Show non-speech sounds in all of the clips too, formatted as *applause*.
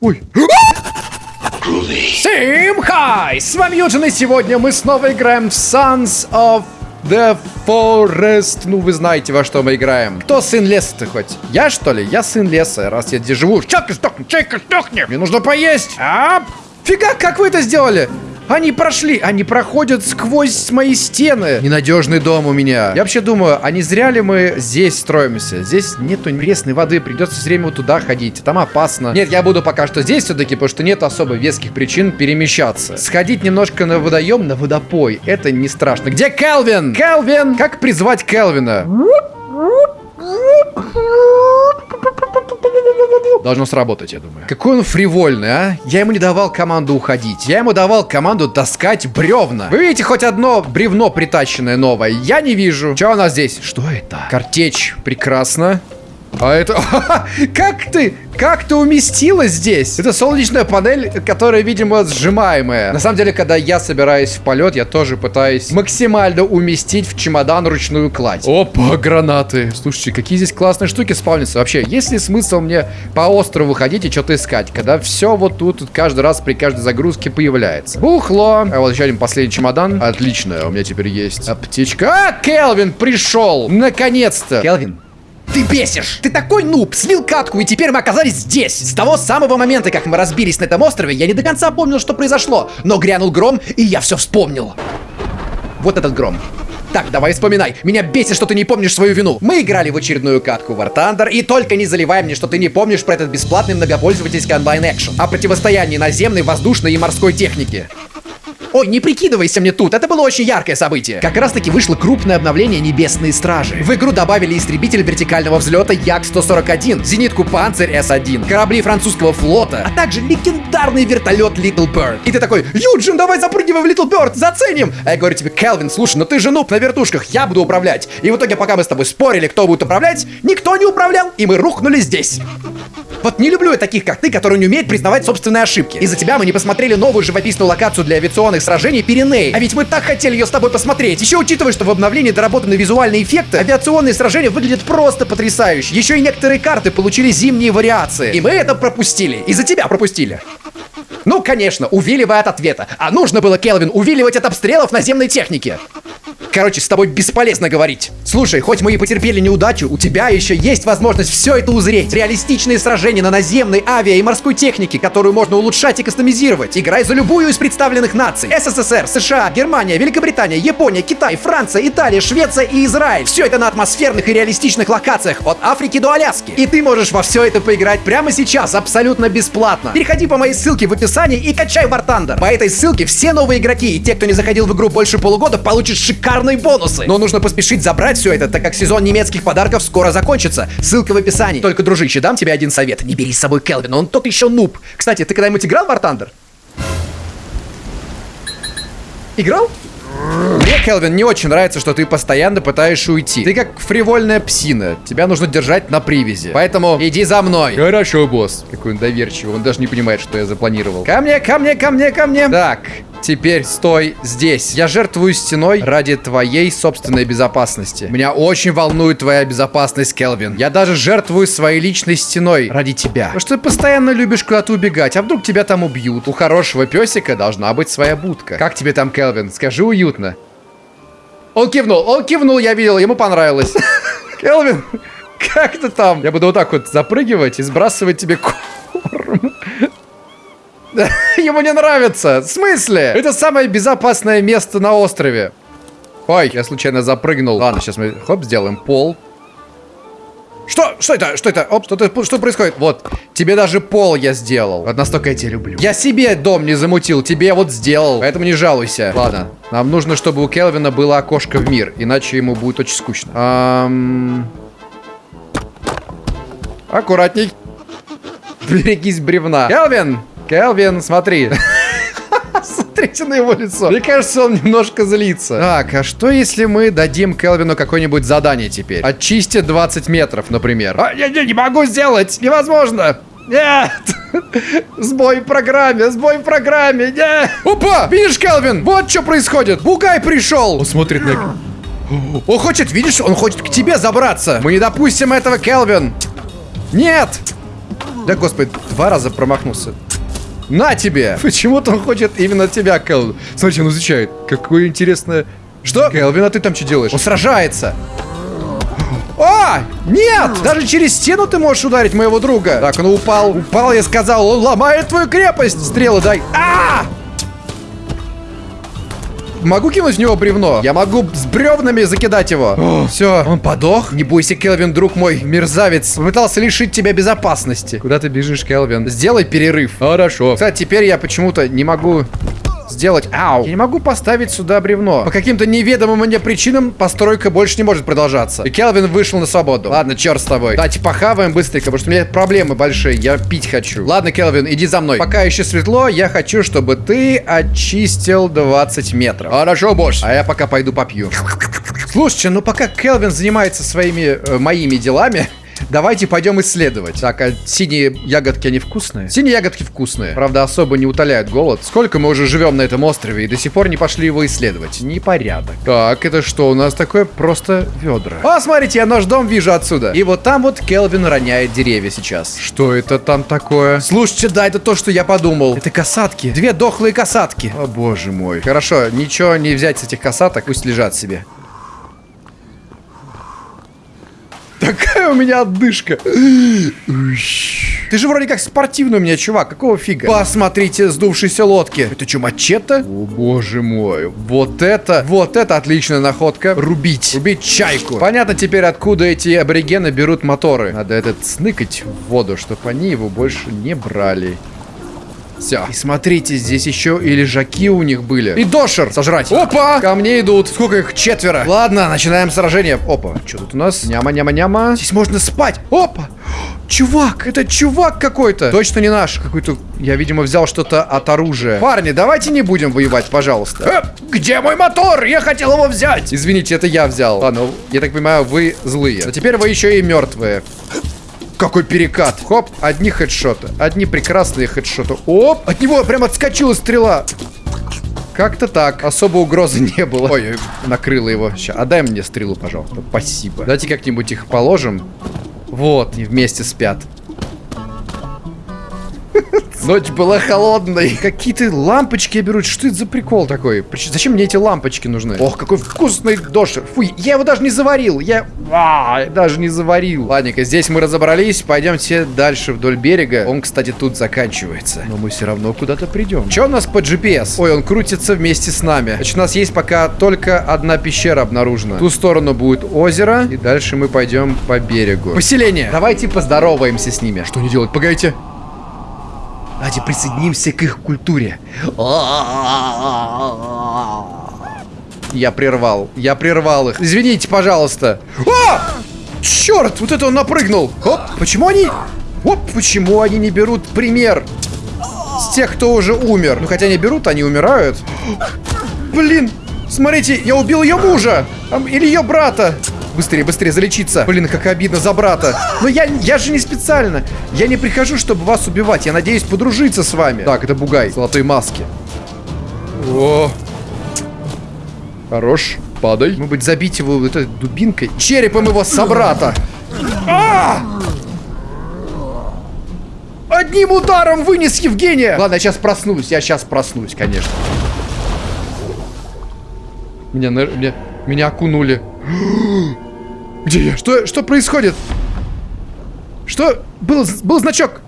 Ой. Всем хай! С вами Юджин, и сегодня мы снова играем в Sons of the Forest. Ну, вы знаете, во что мы играем. Кто сын леса-то хоть? Я, что ли? Я сын леса, раз я здесь живу. Чайка сдохни, чайка сдохни! Мне нужно поесть! А? Фига, как вы это сделали? Они прошли, они проходят сквозь мои стены. Ненадежный дом у меня. Я вообще думаю, а не зря ли мы здесь строимся? Здесь нету пресной воды, придется все время вот туда ходить. Там опасно. Нет, я буду пока что здесь все-таки, потому что нет особо веских причин перемещаться. Сходить немножко на водоем, на водопой, это не страшно. Где Келвин? Келвин! Как призвать Келвина? Должно сработать, я думаю. Какой он фривольный, а? Я ему не давал команду уходить. Я ему давал команду таскать бревна. Вы видите хоть одно бревно притащенное новое? Я не вижу. Что у нас здесь? Что это? Картечь. Прекрасно. А это... *laughs* как ты? Как ты уместилась здесь? Это солнечная панель, которая, видимо, сжимаемая. На самом деле, когда я собираюсь в полет, я тоже пытаюсь максимально уместить в чемодан ручную кладь. Опа, гранаты. Слушайте, какие здесь классные штуки спавнятся. Вообще, есть ли смысл мне по острову ходить и что-то искать, когда все вот тут, тут каждый раз при каждой загрузке появляется? Бухло. А вот еще один последний чемодан. Отлично, у меня теперь есть аптечка. А, Келвин пришел! Наконец-то! Келвин, ты бесишь! Ты такой нуб! Слил катку, и теперь мы оказались здесь! С того самого момента, как мы разбились на этом острове, я не до конца помнил, что произошло. Но грянул гром, и я все вспомнил. Вот этот гром. Так, давай вспоминай. Меня бесит, что ты не помнишь свою вину. Мы играли в очередную катку War Thunder, и только не заливай мне, что ты не помнишь про этот бесплатный многопользовательский онлайн-экшен. О противостоянии наземной, воздушной и морской техники. Ой, не прикидывайся мне тут, это было очень яркое событие. Как раз таки вышло крупное обновление Небесные Стражи. В игру добавили истребитель вертикального взлета Як-141, зенитку Панцирь С-1, корабли французского флота, а также легендарный вертолет Little Bird. И ты такой, Юджин, давай запрыгивай в Little Bird, заценим! А я говорю тебе, Келвин, слушай, ну ты же нуб на вертушках, я буду управлять. И в итоге, пока мы с тобой спорили, кто будет управлять, никто не управлял, и мы рухнули здесь. Вот не люблю я таких, как ты, которые не умеют признавать собственные ошибки. Из-за тебя мы не посмотрели новую живописную локацию для авиационных сражений Пиреней. А ведь мы так хотели ее с тобой посмотреть. Еще учитывая, что в обновлении доработаны визуальные эффекты, авиационные сражения выглядят просто потрясающе. Еще и некоторые карты получили зимние вариации. И мы это пропустили. Из-за тебя пропустили. Ну, конечно, увиливая от ответа. А нужно было, Келвин, увиливать от обстрелов наземной техники. Короче, с тобой бесполезно говорить. Слушай, хоть мы и потерпели неудачу, у тебя еще есть возможность все это узреть. Реалистичные сражения на наземной, авиа и морской технике, которую можно улучшать и кастомизировать. Играй за любую из представленных наций. СССР, США, Германия, Великобритания, Япония, Китай, Франция, Италия, Швеция и Израиль. Все это на атмосферных и реалистичных локациях, от Африки до Аляски. И ты можешь во все это поиграть прямо сейчас, абсолютно бесплатно. Переходи по моей ссылке в описании и качай War Thunder. По этой ссылке все новые игроки и те, кто не заходил в игру больше полугода, получат шикарные бонусы. Но нужно поспешить забрать все это, так как сезон немецких подарков скоро закончится. Ссылка в описании. Только, дружище, дам тебе один совет. Не бери с собой Келвина, он тот еще нуб. Кстати, ты когда-нибудь играл в War Thunder? Играл? Мне, Келвин, не очень нравится, что ты постоянно пытаешься уйти. Ты как фривольная псина. Тебя нужно держать на привязи. Поэтому иди за мной. Хорошо, босс. Какой он доверчивый. Он даже не понимает, что я запланировал. Ко мне, ко мне, ко мне, ко мне. Так, Теперь стой здесь. Я жертвую стеной ради твоей собственной безопасности. Меня очень волнует твоя безопасность, Келвин. Я даже жертвую своей личной стеной ради тебя. Потому что ты постоянно любишь куда-то убегать, а вдруг тебя там убьют. У хорошего песика должна быть своя будка. Как тебе там, Келвин? Скажи уютно. Он кивнул, он кивнул, я видел, ему понравилось. *laughs* Келвин, *laughs* как ты там? Я буду вот так вот запрыгивать и сбрасывать тебе корм. *laughs* Ему не нравится. В смысле? Это самое безопасное место на острове. Ой, я случайно запрыгнул. Ладно, сейчас мы, хоп, сделаем пол. Что? Что это? Что это? Оп, что, -то, что происходит? Вот, тебе даже пол я сделал. Вот настолько я тебя люблю. Я себе дом не замутил, тебе вот сделал. Поэтому не жалуйся. Ладно, нам нужно, чтобы у Келвина было окошко в мир. Иначе ему будет очень скучно. Ам... Аккуратней. *laughs* Берегись бревна. Келвин! Келвин, смотри. *laughs* Смотрите на его лицо. Мне кажется, он немножко злится. Так, а что если мы дадим Келвину какое-нибудь задание теперь? Очисти 20 метров, например. А, я, я не могу сделать! Невозможно! Нет! Сбой в программе, сбой в программе, нет! Опа! Видишь, Келвин? Вот что происходит. Бугай пришел! Он смотрит на... *gasps* Он хочет, видишь, он хочет к тебе забраться. Мы не допустим этого, Келвин. Нет! Да, господи, два раза промахнулся. На тебе! Почему-то он хочет именно тебя, Келвин. Смотрите, он изучает. Какое интересное... Что? Келвин, а ты там что делаешь? Он сражается. А! Нет! Даже через стену ты можешь ударить моего друга. Так, он упал. Упал, я сказал. Он ломает твою крепость. Стрелы дай. А! Могу кинуть в него бревно? Я могу с бревнами закидать его. *gasps* Все, он подох. Не бойся, Келвин, друг мой, мерзавец. Пытался лишить тебя безопасности. Куда ты бежишь, Келвин? Сделай перерыв. Хорошо. Кстати, теперь я почему-то не могу сделать... Ау! Я не могу поставить сюда бревно. По каким-то неведомым мне причинам постройка больше не может продолжаться. И Келвин вышел на свободу. Ладно, черт с тобой. Давайте похаваем быстренько, потому что у меня проблемы большие. Я пить хочу. Ладно, Келвин, иди за мной. Пока еще светло, я хочу, чтобы ты очистил 20 метров. Хорошо, босс. А я пока пойду попью. Слушайте, ну пока Келвин занимается своими, э, моими делами, Давайте пойдем исследовать. Так, а синие ягодки, они вкусные? Синие ягодки вкусные. Правда, особо не утоляют голод. Сколько мы уже живем на этом острове и до сих пор не пошли его исследовать? Непорядок. Так, это что у нас такое? Просто ведра. А, смотрите, я наш дом вижу отсюда. И вот там вот Келвин роняет деревья сейчас. Что это там такое? Слушайте, да, это то, что я подумал. Это касатки. Две дохлые касатки. О, боже мой. Хорошо, ничего не взять с этих касаток, пусть лежат себе. Такая у меня отдышка. Ты же вроде как спортивный у меня, чувак. Какого фига? Посмотрите, сдувшиеся лодки. Это что, мачете? О, боже мой. Вот это, вот это отличная находка. Рубить. Рубить чайку. Понятно теперь, откуда эти аборигены берут моторы. Надо этот сныкать в воду, чтобы они его больше не брали. Все. И смотрите, здесь еще и лежаки у них были. И дошер сожрать. Опа! Ко мне идут. Сколько их? Четверо. Ладно, начинаем сражение. Опа. Что тут у нас? Няма-няма-няма. Здесь можно спать. Опа! *gasps* Чувак, это чувак какой-то. Точно не наш. Какой-то... Я, видимо, взял что-то от оружия. Парни, давайте не будем воевать, пожалуйста. Э, где мой мотор? Я хотел его взять. Извините, это я взял. Ладно, я так понимаю, вы злые. Но теперь вы еще и мертвые. Какой перекат. Хоп, одни хедшоты. Одни прекрасные хедшоты. Оп, от него прям отскочила стрела. Как-то так. Особо угрозы *laughs* не было. Ой, накрыло его. Сейчас, отдай мне стрелу, пожалуйста. Спасибо. Давайте как-нибудь их положим. Вот, они вместе спят. Ночь была холодной. Какие-то лампочки берут. Что это за прикол такой? Зачем мне эти лампочки нужны? Ох, какой вкусный дошер. Фу, я его даже не заварил. Я... А, даже не заварил. Ладненько, здесь мы разобрались. Пойдемте дальше вдоль берега. Он, кстати, тут заканчивается. Но мы все равно куда-то придем. Что у нас по GPS? Ой, он крутится вместе с нами. Значит, у нас есть пока только одна пещера обнаружена. В ту сторону будет озеро. И дальше мы пойдем по берегу. Поселение. Давайте поздороваемся с ними. Что не делать? Погодите. Давайте присоединимся к их культуре. Я прервал. Я прервал их. Извините, пожалуйста. А! Черт, вот это он напрыгнул. Оп, почему они... Оп, почему они не берут пример с тех, кто уже умер? Ну, хотя они берут, они умирают. Блин, смотрите, я убил ее мужа. Или ее брата. Быстрее, быстрее, залечиться. Блин, как обидно за брата. Но я, я же не специально. Я не прихожу, чтобы вас убивать. Я надеюсь подружиться с вами. Так, это бугай. Золотой маски. О. Хорош. Падай. Мы быть забить его вот этой дубинкой. Черепом его собрата. А! Одним ударом вынес Евгения. Ладно, я сейчас проснусь. Я сейчас проснусь, конечно. Меня, меня, меня окунули. Где я? Что, что происходит? Что? Был, был значок.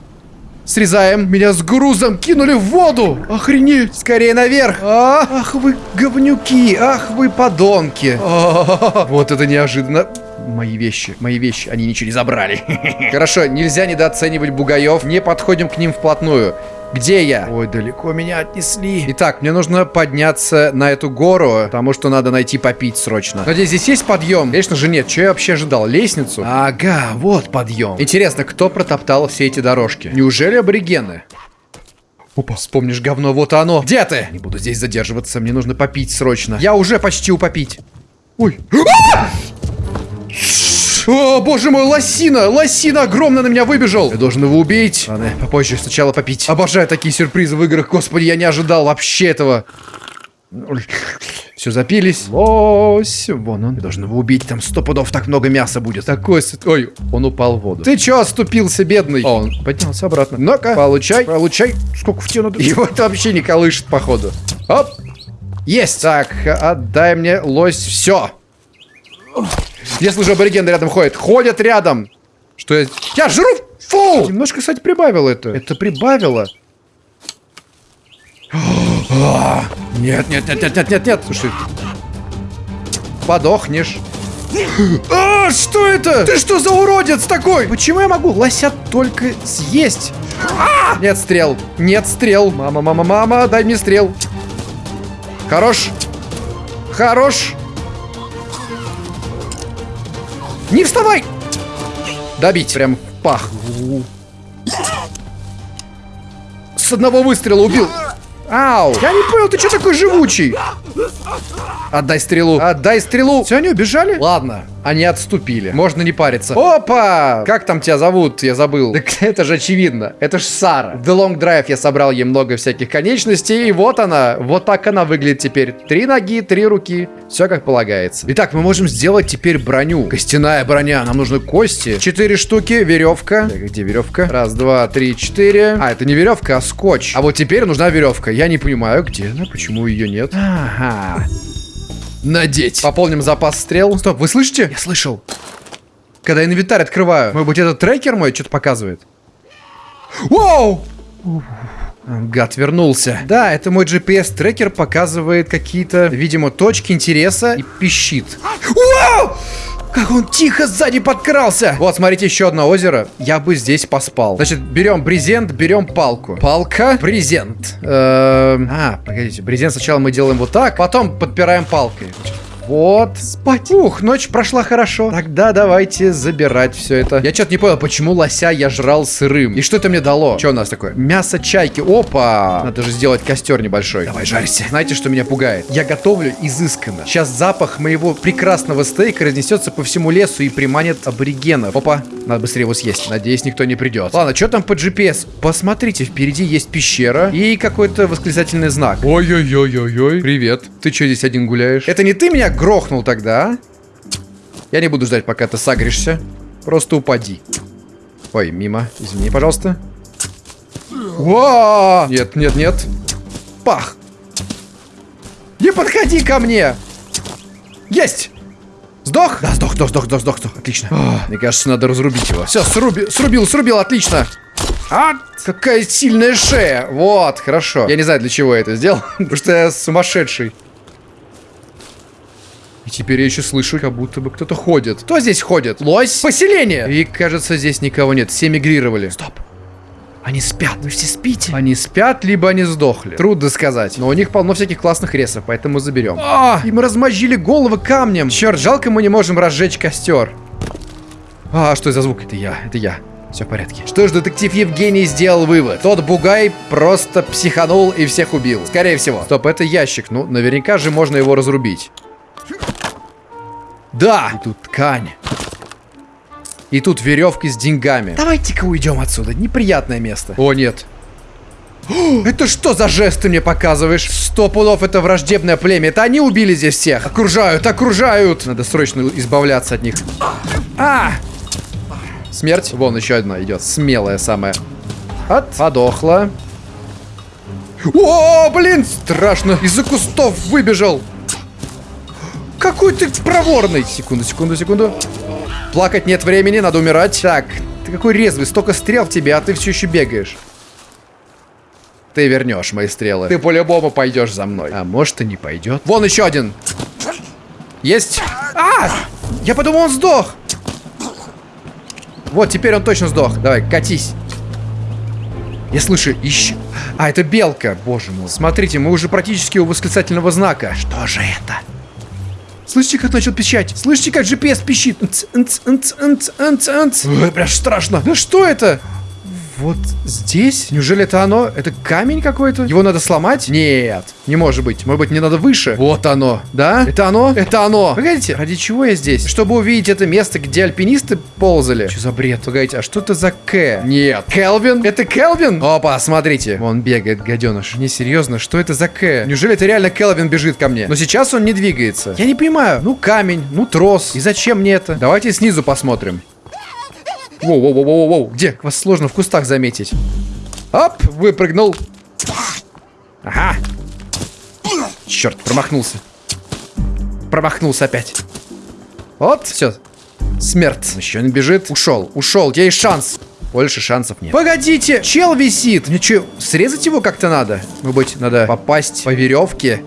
Срезаем. Меня с грузом кинули в воду. Охренеть. Скорее наверх. А, ах вы говнюки. Ах вы подонки. А, вот это неожиданно. Мои вещи, мои вещи, они ничего не забрали. *laughs* Хорошо, нельзя недооценивать бугаев. Не подходим к ним вплотную. Где я? Ой, далеко меня отнесли. Итак, мне нужно подняться на эту гору, потому что надо найти попить срочно. Надеюсь, здесь есть подъем? Конечно же нет. Что я вообще ожидал? Лестницу? Ага, вот подъем. Интересно, кто протоптал все эти дорожки? Неужели аборигены? Опа, вспомнишь говно, вот оно. Где ты? Не буду здесь задерживаться, мне нужно попить срочно. Я уже почти упопить. Ой. А! О, боже мой, лосина! Лосина огромно на меня выбежал! Я должен его убить. Ладно, попозже сначала попить. Обожаю такие сюрпризы в играх. Господи, я не ожидал вообще этого. Все запились. Лось. Вон он. Я должен его убить. Там сто пудов так много мяса будет. Такой... Ой, он упал в воду. Ты чё оступился, бедный? О, он поднялся обратно. Ну-ка, получай, получай. Сколько в надо? Его это вообще не колышет, походу. Оп. Есть. Так, отдай мне, лось. Все. Я слышу, аборигены рядом ходят. Ходят рядом. Что я... Я жру! Фу! Немножко, кстати, прибавило это. Это прибавило. *gasps* Нет, нет, нет, нет, нет, нет, нет. Слушай. Подохнешь. *gasps* А, что это? Ты что за уродец такой? Почему я могу лося только съесть? А! Нет стрел. Нет стрел. Мама, мама, мама, дай мне стрел. Хорош. Хорош. Не вставай! Добить. Прям в пах. С одного выстрела убил. Ау! Я не понял, ты что такой живучий? Отдай стрелу. Отдай стрелу. Все, они убежали? Ладно, они отступили. Можно не париться. Опа! Как там тебя зовут? Я забыл. Так *laughs* это же очевидно. Это ж Сара. The Long Drive я собрал ей много всяких конечностей. И вот она. Вот так она выглядит теперь. Три ноги, три руки. Все как полагается. Итак, мы можем сделать теперь броню. Костяная броня. Нам нужны кости. Четыре штуки. Веревка. Так, где веревка? Раз, два, три, четыре. А, это не веревка, а скотч. А вот теперь нужна веревка. Я не понимаю, где она, почему ее нет. Ага надеть. Пополним запас стрел. Стоп, вы слышите? Я слышал. Когда инвентарь открываю. Может быть, это трекер мой что-то показывает? Воу! Гад вернулся. Да, это мой GPS-трекер показывает какие-то, видимо, точки интереса и пищит. Вау! Как он тихо сзади подкрался. Вот, смотрите, еще одно озеро. Я бы здесь поспал. Значит, берем брезент, берем палку. Палка, брезент. Эм, а, погодите, брезент сначала мы делаем вот так, потом подпираем палкой. Вот, спать. Ух, ночь прошла хорошо. Тогда давайте забирать все это. Я что-то не понял, почему лося я жрал сырым. И что это мне дало? Что у нас такое? Мясо чайки. Опа! Надо же сделать костер небольшой. Давай, жарься. Знаете, что меня пугает? Я готовлю изысканно. Сейчас запах моего прекрасного стейка разнесется по всему лесу и приманит аборигенов. Опа, надо быстрее его съесть. Надеюсь, никто не придет. Ладно, что там по GPS? Посмотрите, впереди есть пещера и какой-то восклицательный знак. Ой-ой-ой-ой-ой. Привет. Ты что здесь один гуляешь? Это не ты меня грохнул тогда, а? Я не буду ждать, пока ты сагришься. Просто упади. Ой, мимо. Извини, пожалуйста. О! Нет, нет, нет. Пах! Не подходи ко мне! Есть! Сдох? Да, сдох, сдох, сдох, сдох, сдох, сдох. Отлично. О, мне кажется, надо разрубить его. Все, сруби, срубил, срубил, отлично. А, какая сильная шея. Вот, хорошо. Я не знаю, для чего я это сделал, *laughs* потому что я сумасшедший. И теперь я еще слышу, как будто бы кто-то ходит. Кто здесь ходит? Лось? Поселение! И кажется, здесь никого нет. Все мигрировали. Стоп. Они спят. Вы все спите? Они спят, либо они сдохли. Трудно сказать. Но у них полно всяких классных ресов, поэтому заберем. А, им размозжили головы камнем. Черт, жалко мы не можем разжечь костер. А, что за звук? Это я, это я. Все в порядке. Что ж, детектив Евгений сделал вывод. Тот бугай просто психанул и всех убил. Скорее всего. Стоп, это ящик. Ну, наверняка же можно его разрубить. Да! И тут ткань. И тут веревки с деньгами. Давайте-ка уйдем отсюда. Неприятное место. О, нет. *gasps* Это что за жест ты мне показываешь? Сто пудов это враждебное племя. Это они убили здесь всех. Окружают, окружают. Надо срочно избавляться от них. А! Смерть. Вон еще одна идет. Смелая самая. От. Подохла. О, блин, страшно. Из-за кустов выбежал. Какой ты проворный! Секунду, секунду, секунду. Плакать нет времени, надо умирать. Так, ты какой резвый, столько стрел в тебе, а ты все еще бегаешь. Ты вернешь мои стрелы. Ты по-любому пойдешь за мной. А может и не пойдет. Вон еще один. Есть. А! Я подумал, он сдох. Вот, теперь он точно сдох. Давай, катись. Я слышу, ищу. А, это белка. Боже мой. Смотрите, мы уже практически у восклицательного знака. Что же это? Слышите, как начал пищать? Слышите, как GPS пищит? Ой, прям страшно. Да что это? Вот здесь? Неужели это оно? Это камень какой-то? Его надо сломать? Нет, не может быть. Может быть, мне надо выше? Вот оно, да? Это оно? Это оно. Погодите, ради чего я здесь? Чтобы увидеть это место, где альпинисты ползали? Что за бред? Погодите, а что это за К? Нет. Келвин? Это Келвин? Опа, смотрите. Он бегает, гаденыш. Не серьезно, что это за К? Неужели это реально Келвин бежит ко мне? Но сейчас он не двигается. Я не понимаю. Ну, камень, ну, трос. И зачем мне это? Давайте снизу посмотрим. Воу-воу-воу-воу-воу. Где? Вас сложно в кустах заметить. Оп, выпрыгнул. Ага. Черт, промахнулся. Промахнулся опять. Вот, все. Смерть. Еще не бежит. Ушел, ушел. Есть шанс. Больше шансов нет. Погодите, чел висит. Мне что, срезать его как-то надо? Может быть, надо попасть по веревке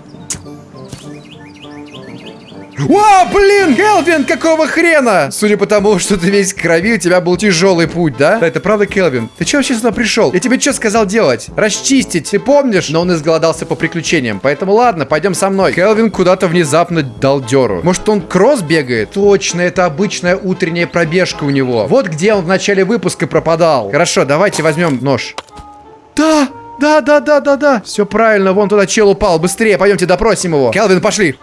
о, блин, Келвин, какого хрена? Судя по тому, что ты весь крови, у тебя был тяжелый путь, да? Да, это правда, Келвин. Ты че вообще сюда пришел? Я тебе что сказал делать? Расчистить, ты помнишь? Но он изголодался по приключениям, поэтому ладно, пойдем со мной. Келвин куда-то внезапно дал деру. Может, он кросс бегает? Точно, это обычная утренняя пробежка у него. Вот где он в начале выпуска пропадал. Хорошо, давайте возьмем нож. Да, да, да, да, да, да. Все правильно, вон туда чел упал. Быстрее, пойдемте допросим его. Келвин, пошли.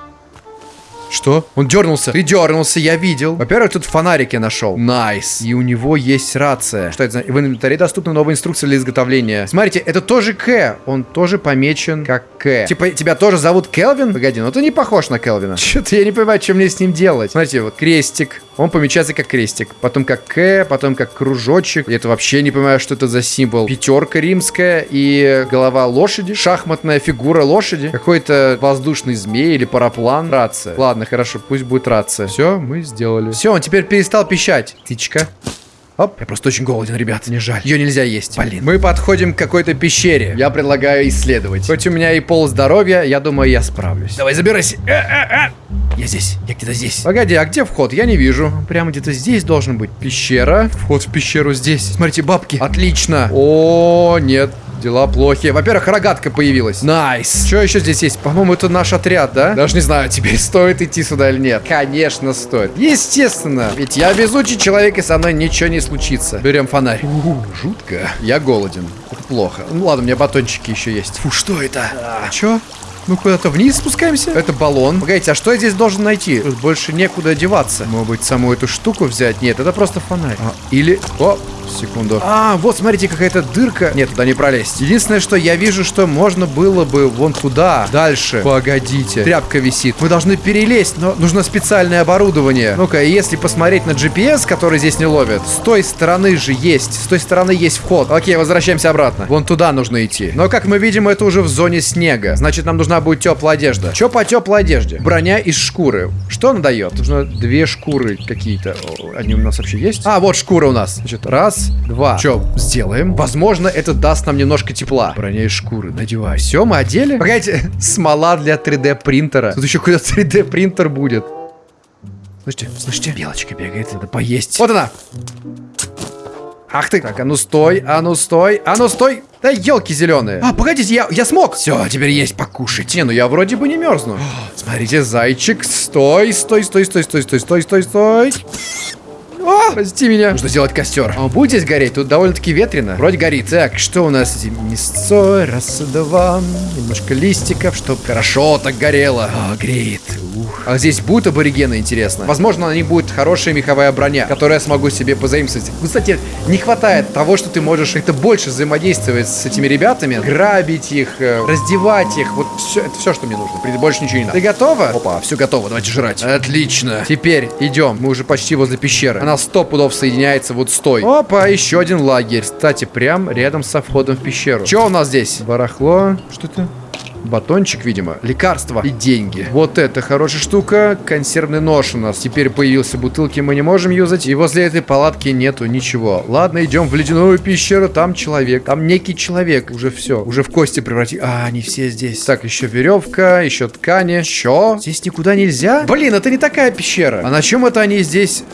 Что? Он дернулся. Ты дернулся, я видел. Во-первых, тут фонарики нашел. Nice. И у него есть рация. Что это за... В инвентаре доступна новая инструкция для изготовления. Смотрите, это тоже К. Он тоже помечен как К. Типа, тебя тоже зовут Келвин? Погоди, ну ты не похож на Келвина. *laughs* Что-то я не понимаю, что мне с ним делать. Смотрите, вот крестик. Он помечается как крестик. Потом как К, потом как кружочек. Я это вообще не понимаю, что это за символ. Пятерка римская и голова лошади. Шахматная фигура лошади. Какой-то воздушный змей или параплан. Рация. Ладно. Ладно, хорошо, пусть будет рация. Все, мы сделали. Все, он теперь перестал пищать. Птичка. Оп, я просто очень голоден, ребят, не жаль. Ее нельзя есть. Блин. Мы подходим к какой-то пещере. Я предлагаю исследовать. Хоть у меня и пол здоровья, я думаю, я справлюсь. Давай, забирайся. Э -э -э. Я здесь, я где-то здесь. Погоди, а где вход? Я не вижу. Прямо где-то здесь должен быть. Пещера. Вход в пещеру здесь. Смотрите, бабки. Отлично. О, нет. Дела плохи. Во-первых, рогатка появилась. Nice. Что еще здесь есть? По-моему, это наш отряд, да? Даже не знаю, теперь стоит идти сюда или нет. Конечно, стоит. Естественно. Ведь я везучий человек, и со мной ничего не случится. Берем фонарь. У, жутко. Я голоден. Это плохо. Ну ладно, у меня батончики еще есть. Фу, что это? А, Че? Мы куда-то вниз спускаемся? Это баллон. Погодите, а что я здесь должен найти? Тут больше некуда одеваться. Может быть, саму эту штуку взять? Нет, это просто фонарь. А, или... О, секунду. А, вот, смотрите, какая-то дырка. Нет, туда не пролезть. Единственное, что я вижу, что можно было бы вон туда, дальше. Погодите. Тряпка висит. Мы должны перелезть, но нужно специальное оборудование. Ну-ка, если посмотреть на GPS, который здесь не ловит, с той стороны же есть. С той стороны есть вход. Окей, возвращаемся обратно. Вон туда нужно идти. Но, как мы видим, это уже в зоне снега. Значит, нам нужна будет теплая одежда. Че по теплой одежде? Броня из шкуры. Что она дает? Нужно две шкуры какие-то. Они у нас вообще есть? А, вот шкура у нас. Значит, раз, Раз, два. Че, сделаем? Возможно, это даст нам немножко тепла. Броня из шкуры, надевай. Все, мы одели? Погодите, *laughs* смола для 3D принтера. Тут еще какой-то 3D принтер будет. Слышите, слышите? Белочка бегает, надо поесть. Вот она. Ах ты! Так, а ну стой, а ну стой, а ну стой! Да елки зеленые. А, погодите, я, я смог. Все, теперь есть покушать. Не, ну я вроде бы не мерзну. *gasps* Смотрите, зайчик, стой, стой, стой, стой, стой, стой, стой, стой, стой. О, прости меня. Нужно сделать костер. Он будет здесь гореть? Тут довольно-таки ветрено. Вроде горит. Так, что у нас? Мясцой, раз, два. Немножко листиков, чтобы хорошо так горело. О, греет. Ух. А здесь будут аборигены, интересно? Возможно, на них будет хорошая меховая броня, которую я смогу себе позаимствовать. Кстати, не хватает того, что ты можешь это больше взаимодействовать с этими ребятами, грабить их, э, раздевать их. Вот все, это все, что мне нужно. Больше ничего не надо. Ты готова? Опа, все готово, давайте жрать. Отлично. Теперь идем. Мы уже почти возле пещеры. Она сто пудов соединяется вот с той. Опа, еще один лагерь. Кстати, прям рядом со входом в пещеру. Что у нас здесь? Барахло. Что это? Батончик, видимо. Лекарства и деньги. Вот это хорошая штука. Консервный нож у нас. Теперь появился бутылки, мы не можем юзать. И возле этой палатки нету ничего. Ладно, идем в ледяную пещеру. Там человек. Там некий человек. Уже все. Уже в кости преврати. А, они все здесь. Так, еще веревка, еще ткани. Че? Здесь никуда нельзя? Блин, это не такая пещера. А на чем это они здесь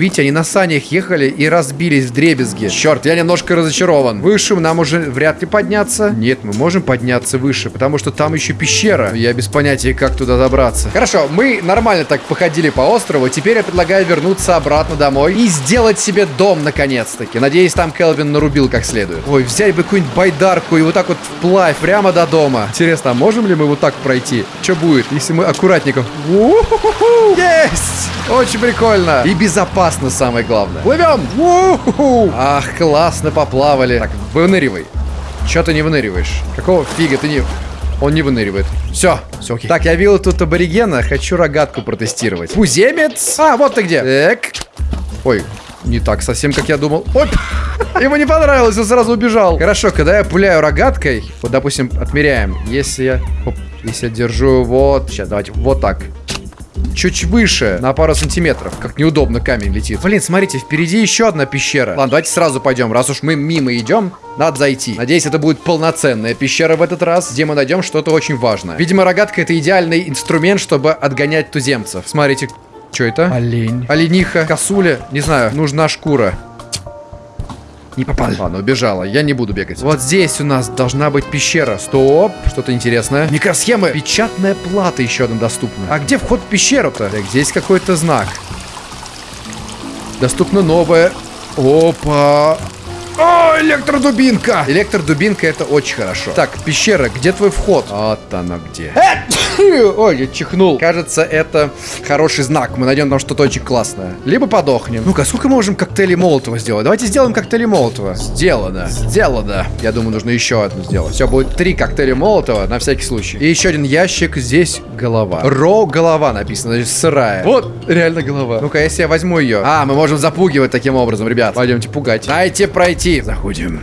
Видите, они на санях ехали и разбились в дребезги. Черт, я немножко разочарован. Выше нам уже вряд ли подняться. Нет, мы можем подняться выше, потому что там еще пещера. Я без понятия, как туда добраться. Хорошо, мы нормально так походили по острову. Теперь я предлагаю вернуться обратно домой и сделать себе дом наконец-таки. Надеюсь, там Келвин нарубил как следует. Ой, взять бы какую-нибудь байдарку и вот так вот вплавь прямо до дома. Интересно, а можем ли мы вот так пройти? Что будет, если мы аккуратненько... Есть! Очень прикольно. И безопасно, самое главное. Плывем! Ах, классно поплавали. Так, выныривай. Че ты не выныриваешь? Какого фига ты не... Он не выныривает. Все, все окей. Так, я видел тут аборигена, хочу рогатку протестировать. Куземец! А, вот ты где. Так. Ой, не так совсем, как я думал. Оп! *laughs* Ему не понравилось, он сразу убежал. Хорошо, когда я пуляю рогаткой, вот, допустим, отмеряем. Если я... Оп, если я держу вот... Сейчас, давайте, вот так чуть выше, на пару сантиметров. Как неудобно камень летит. Блин, смотрите, впереди еще одна пещера. Ладно, давайте сразу пойдем. Раз уж мы мимо идем, надо зайти. Надеюсь, это будет полноценная пещера в этот раз, где мы найдем что-то очень важное. Видимо, рогатка это идеальный инструмент, чтобы отгонять туземцев. Смотрите, что это? Олень. Олениха, косуля. Не знаю, нужна шкура. Не попал. Ладно, убежала. Я не буду бегать. Вот здесь у нас должна быть пещера. Стоп. Что-то интересное. Микросхемы. Печатная плата еще одна доступна. А где вход в пещеру-то? Так, здесь какой-то знак. Доступна новая. Опа. О, электродубинка! Электродубинка это очень хорошо. Так, пещера, где твой вход? Вот она где. *laughs* Ой, я чихнул. Кажется, это хороший знак. Мы найдем там что-то очень классное. Либо подохнем. Ну-ка, сколько мы можем коктейлей Молотова сделать? Давайте сделаем коктейли Молотова. Сделано. Сделано. Я думаю, нужно еще одну сделать. Все, будет три коктейля Молотова на всякий случай. И еще один ящик. Здесь голова. Ро голова написано, значит, сырая. Вот, реально голова. Ну-ка, если я возьму ее. А, мы можем запугивать таким образом, ребят. Пойдемте пугать. Дайте пройти. Заходим.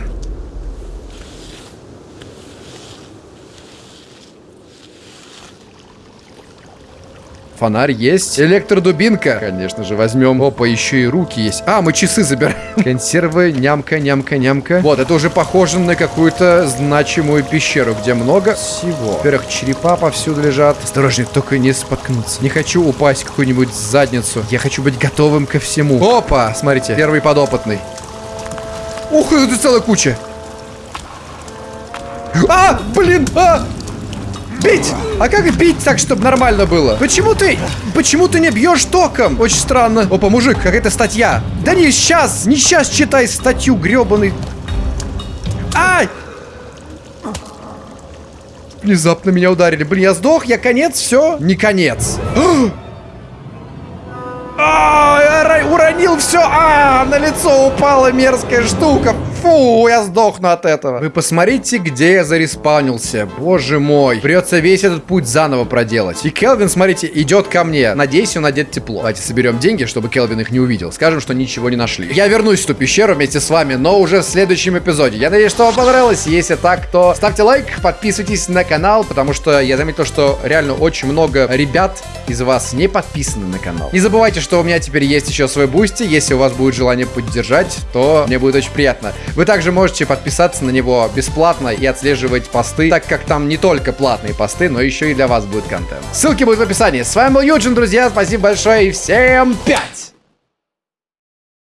Фонарь есть. Электродубинка. Конечно же, возьмем. Опа, еще и руки есть. А, мы часы забираем. *laughs* Консервы, нямка, нямка, нямка. Вот, это уже похоже на какую-то значимую пещеру, где много всего. Во-первых, черепа повсюду лежат. Осторожнее, только не споткнуться. Не хочу упасть в какую-нибудь задницу. Я хочу быть готовым ко всему. Опа, смотрите, первый подопытный. Ух, это целая куча. А, блин, а! Бить! А как бить так, чтобы нормально было? Почему ты... Почему ты не бьешь током? Очень странно. Опа, мужик, какая-то статья. Да не сейчас, не сейчас читай статью, гребаный. Ай! Внезапно меня ударили. Блин, я сдох, я конец, все? Не конец. *gasps* А, я уронил все. А, на лицо упала мерзкая штука. Фу, я сдохну от этого. Вы посмотрите, где я зареспаунился. Боже мой. Придется весь этот путь заново проделать. И Келвин, смотрите, идет ко мне. Надеюсь, он одет тепло. Давайте соберем деньги, чтобы Келвин их не увидел. Скажем, что ничего не нашли. Я вернусь в ту пещеру вместе с вами, но уже в следующем эпизоде. Я надеюсь, что вам понравилось. Если так, то ставьте лайк, подписывайтесь на канал, потому что я заметил, что реально очень много ребят из вас не подписаны на канал. Не забывайте, что у меня теперь есть еще свой Boosty. Если у вас будет желание поддержать, то мне будет очень приятно. Вы также можете подписаться на него бесплатно и отслеживать посты, так как там не только платные посты, но еще и для вас будет контент. Ссылки будут в описании. С вами был Юджин, друзья. Спасибо большое и всем пять!